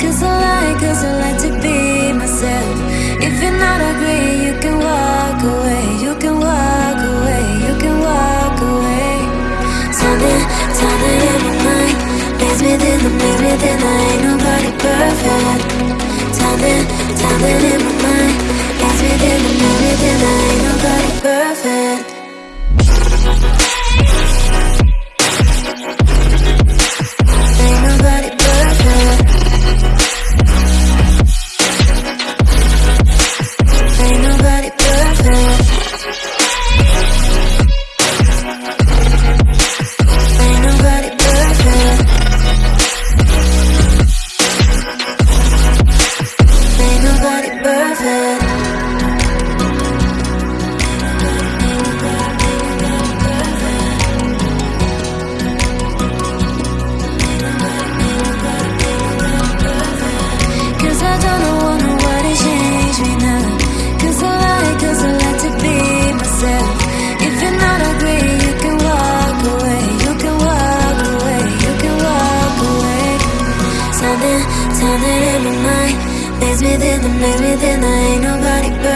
Cause I like, cause I like to be myself. If you're not agree, you can walk away. You can walk away. You can walk away. Something, something in my mind leads me then the leads me then I ain't nobody turning in my mind. Lives within the, lives within There ain't nobody